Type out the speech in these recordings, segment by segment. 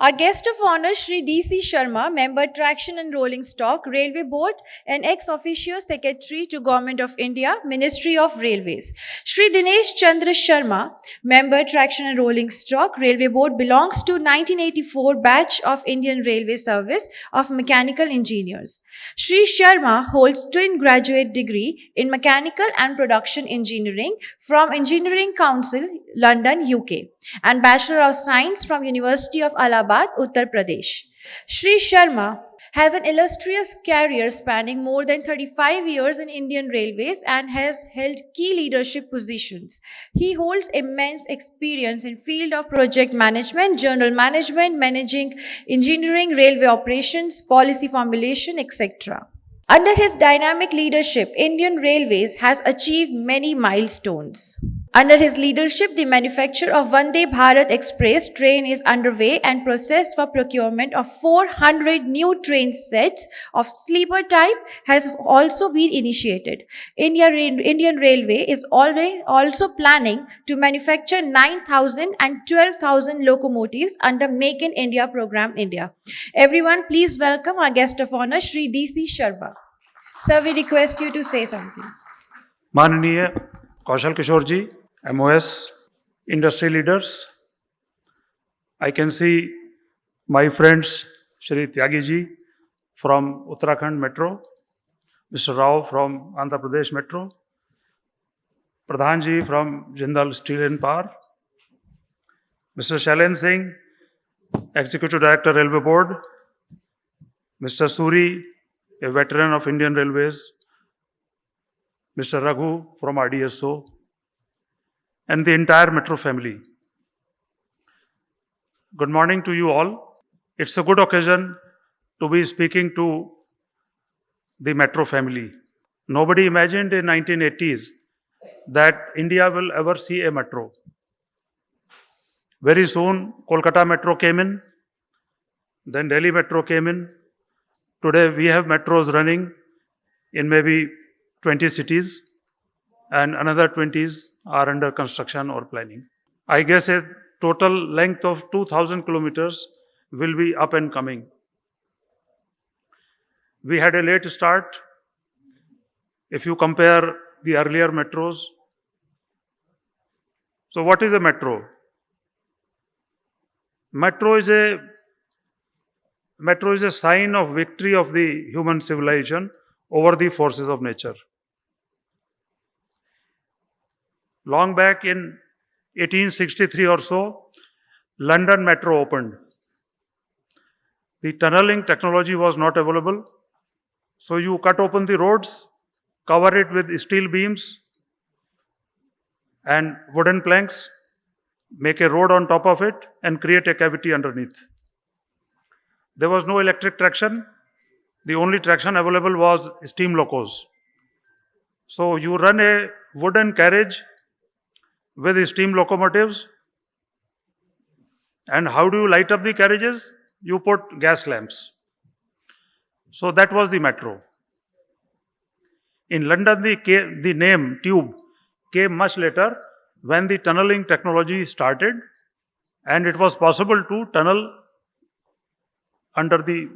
Our guest of honor, Shri D.C. Sharma, member Traction and Rolling Stock, Railway Board, and ex-officio secretary to Government of India, Ministry of Railways. Shri Dinesh Chandra Sharma, member Traction and Rolling Stock, Railway Board, belongs to 1984 batch of Indian Railway Service of Mechanical Engineers. Shri Sharma holds twin graduate degree in Mechanical and Production Engineering from Engineering Council, London, UK, and Bachelor of Science from University of Allahabad, Uttar Pradesh. Shri Sharma has an illustrious career spanning more than 35 years in Indian Railways and has held key leadership positions. He holds immense experience in field of project management, general management, managing engineering, railway operations, policy formulation, etc. Under his dynamic leadership, Indian Railways has achieved many milestones. Under his leadership, the manufacture of Vande Bharat Express train is underway and process for procurement of 400 new train sets of sleeper type has also been initiated. India, Indian Railway is already also planning to manufacture 9,000 and 12,000 locomotives under Make in India program India. Everyone, please welcome our guest of honor, Shri D.C. Sharma. Sir, we request you to say something. माननीय कौशल किशोर जी MOS, industry leaders. I can see my friends Shri Tyagiji from Uttarakhand Metro, Mr. Rao from Andhra Pradesh Metro, Pradhanji from Jindal Steel and Power, Mr. Shailen Singh, Executive Director Railway Board, Mr. Suri, a veteran of Indian Railways, Mr. Raghu from RDSO, and the entire Metro family. Good morning to you all. It's a good occasion to be speaking to the Metro family. Nobody imagined in 1980s that India will ever see a metro. Very soon, Kolkata Metro came in, then Delhi Metro came in, Today we have metros running in maybe 20 cities and another 20s are under construction or planning. I guess a total length of 2000 kilometers will be up and coming. We had a late start. If you compare the earlier metros. So what is a metro? Metro is a Metro is a sign of victory of the human civilization over the forces of nature. Long back in 1863 or so, London Metro opened. The tunneling technology was not available. So you cut open the roads, cover it with steel beams and wooden planks, make a road on top of it and create a cavity underneath. There was no electric traction. The only traction available was steam locos. So you run a wooden carriage with steam locomotives. And how do you light up the carriages? You put gas lamps. So that was the metro. In London, the, the name tube came much later when the tunneling technology started and it was possible to tunnel under the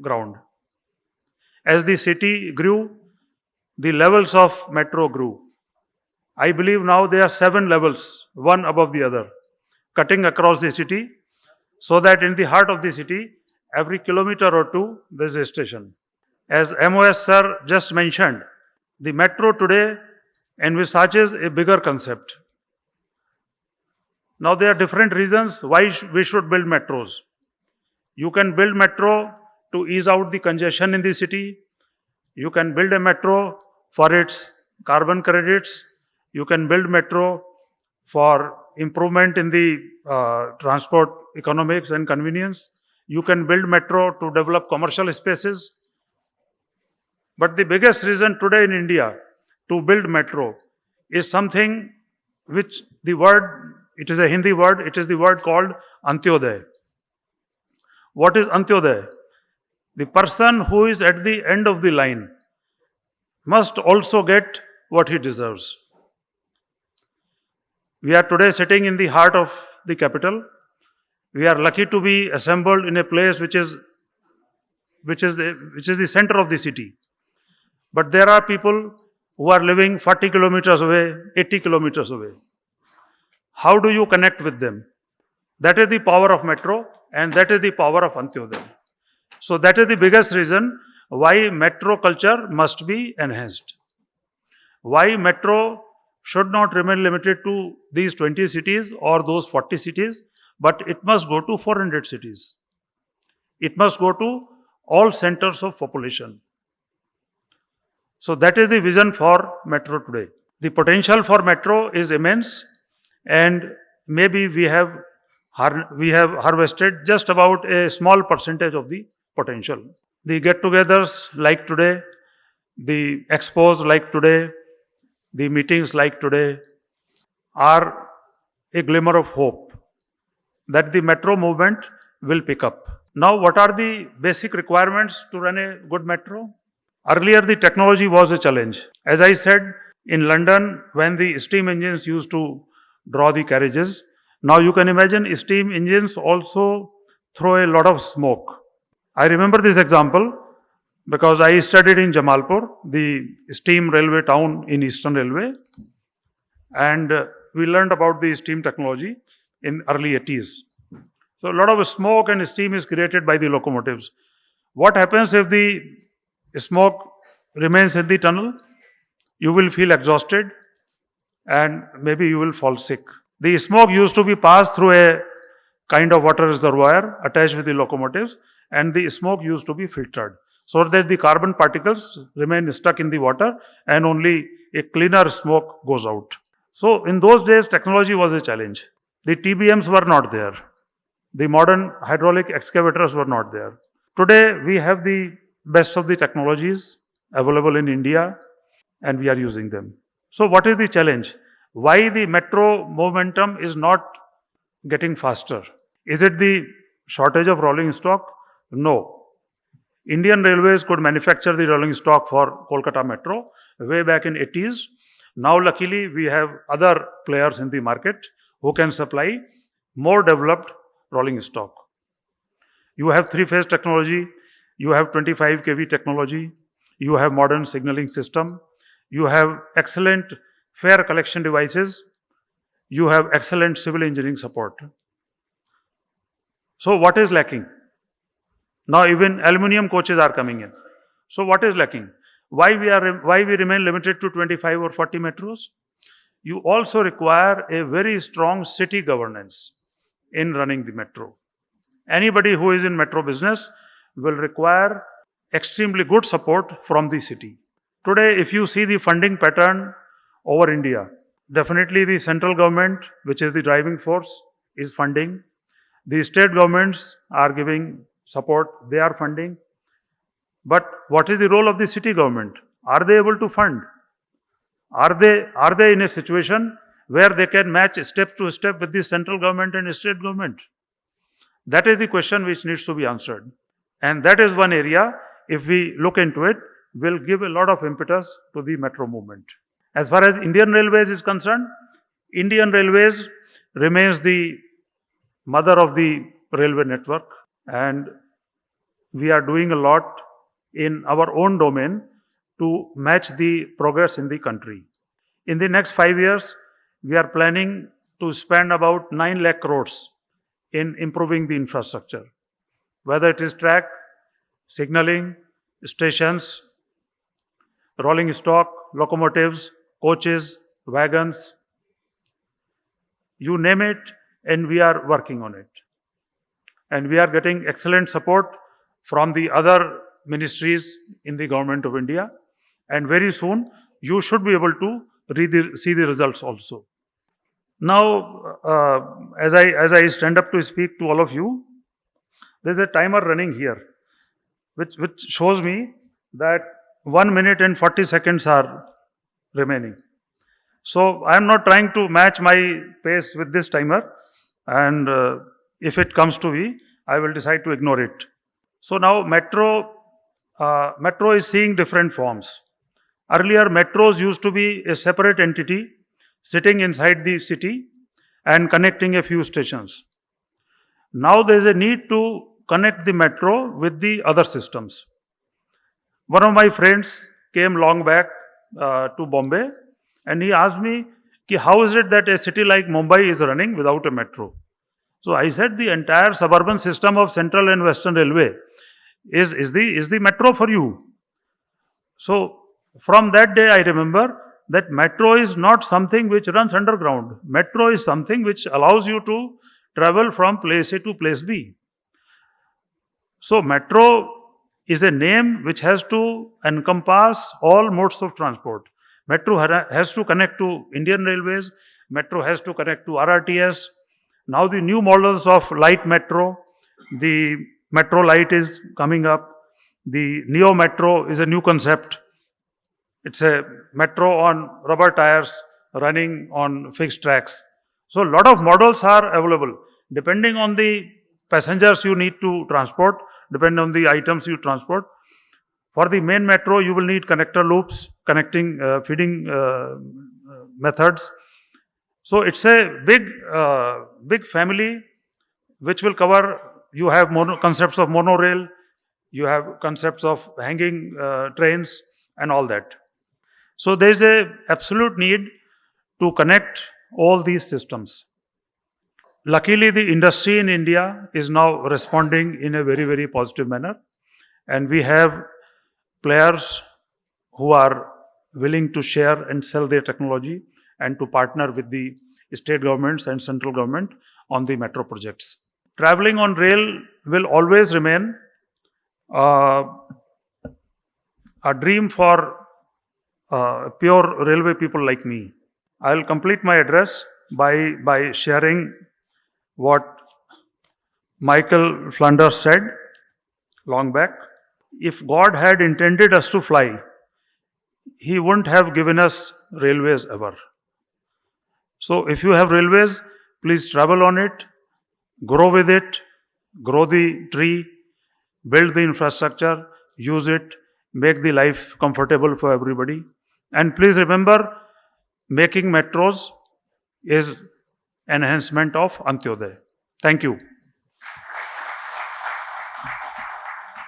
ground. As the city grew, the levels of metro grew. I believe now there are seven levels, one above the other, cutting across the city, so that in the heart of the city, every kilometer or two, there is a station. As MOS sir just mentioned, the metro today envisages a bigger concept. Now there are different reasons why we should build metros. You can build metro to ease out the congestion in the city. You can build a metro for its carbon credits. You can build metro for improvement in the uh, transport economics and convenience. You can build metro to develop commercial spaces. But the biggest reason today in India to build metro is something which the word, it is a Hindi word, it is the word called Antyodaya. What is Antyodaya? The person who is at the end of the line must also get what he deserves. We are today sitting in the heart of the capital We are lucky to be assembled in a place which is which is the, which is the center of the city. But there are people who are living 40 kilometers away, 80 kilometers away. How do you connect with them? That is the power of metro and that is the power of Antyodaya. So that is the biggest reason why metro culture must be enhanced. Why metro should not remain limited to these 20 cities or those 40 cities, but it must go to 400 cities. It must go to all centers of population. So that is the vision for metro today. The potential for metro is immense and maybe we have we have harvested just about a small percentage of the potential. The get-togethers like today, the expos like today, the meetings like today are a glimmer of hope that the metro movement will pick up. Now, what are the basic requirements to run a good metro? Earlier, the technology was a challenge. As I said, in London, when the steam engines used to draw the carriages, now you can imagine steam engines also throw a lot of smoke. I remember this example because I studied in Jamalpur, the steam railway town in Eastern Railway, and uh, we learned about the steam technology in early 80s. So a lot of smoke and steam is created by the locomotives. What happens if the smoke remains in the tunnel? You will feel exhausted and maybe you will fall sick. The smoke used to be passed through a kind of water reservoir attached with the locomotives and the smoke used to be filtered so that the carbon particles remain stuck in the water and only a cleaner smoke goes out. So in those days technology was a challenge. The TBMs were not there. The modern hydraulic excavators were not there. Today we have the best of the technologies available in India and we are using them. So what is the challenge? Why the metro momentum is not getting faster? Is it the shortage of rolling stock? No. Indian Railways could manufacture the rolling stock for Kolkata Metro way back in 80s. Now luckily we have other players in the market who can supply more developed rolling stock. You have three-phase technology, you have 25 kV technology, you have modern signaling system, you have excellent fare collection devices, you have excellent civil engineering support. So what is lacking? Now even aluminium coaches are coming in. So what is lacking? Why we are why we remain limited to 25 or 40 metros? You also require a very strong city governance in running the metro. Anybody who is in metro business will require extremely good support from the city. Today, if you see the funding pattern over India, definitely the central government, which is the driving force, is funding. The state governments are giving support, they are funding. But what is the role of the city government? Are they able to fund? Are they, are they in a situation where they can match step to step with the central government and state government? That is the question which needs to be answered. And that is one area, if we look into it, will give a lot of impetus to the metro movement. As far as Indian Railways is concerned, Indian Railways remains the mother of the railway network and we are doing a lot in our own domain to match the progress in the country. In the next five years, we are planning to spend about 9 lakh crores in improving the infrastructure, whether it is track, signaling, stations, rolling stock, locomotives, coaches, wagons, you name it, and we are working on it. And we are getting excellent support from the other ministries in the government of India. And very soon, you should be able to the, see the results also. Now, uh, as, I, as I stand up to speak to all of you, there's a timer running here, which, which shows me that 1 minute and 40 seconds are remaining. So, I am not trying to match my pace with this timer and uh, if it comes to me, I will decide to ignore it. So, now metro, uh, metro is seeing different forms. Earlier, metros used to be a separate entity sitting inside the city and connecting a few stations. Now there is a need to connect the metro with the other systems. One of my friends came long back uh, to Bombay and he asked me, "Ki how is it that a city like Mumbai is running without a metro? So I said the entire suburban system of Central and Western Railway is, is, the, is the metro for you. So from that day, I remember that metro is not something which runs underground. Metro is something which allows you to travel from place A to place B. So metro is a name which has to encompass all modes of transport. Metro has to connect to Indian Railways. Metro has to connect to RRTS. Now the new models of light metro, the metro light is coming up. The neo metro is a new concept. It's a metro on rubber tires running on fixed tracks. So, a lot of models are available depending on the passengers you need to transport, depending on the items you transport. For the main metro, you will need connector loops, connecting, uh, feeding uh, methods. So, it's a big, uh, big family which will cover. You have mono, concepts of monorail, you have concepts of hanging uh, trains, and all that. So there is a absolute need to connect all these systems. Luckily, the industry in India is now responding in a very, very positive manner. And we have players who are willing to share and sell their technology and to partner with the state governments and central government on the metro projects. Traveling on rail will always remain uh, a dream for uh, pure railway people like me. I'll complete my address by, by sharing what Michael Flanders said long back. If God had intended us to fly, He wouldn't have given us railways ever. So, if you have railways, please travel on it, grow with it, grow the tree, build the infrastructure, use it, make the life comfortable for everybody. And please remember, making metros is enhancement of Antyodaya. Thank you.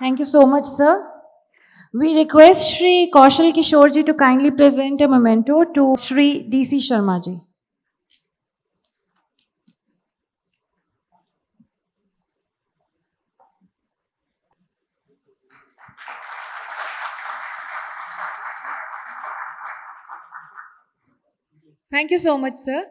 Thank you so much, sir. We request Sri Kaushal Kishore ji to kindly present a memento to Sri DC Sharma Thank you so much, sir.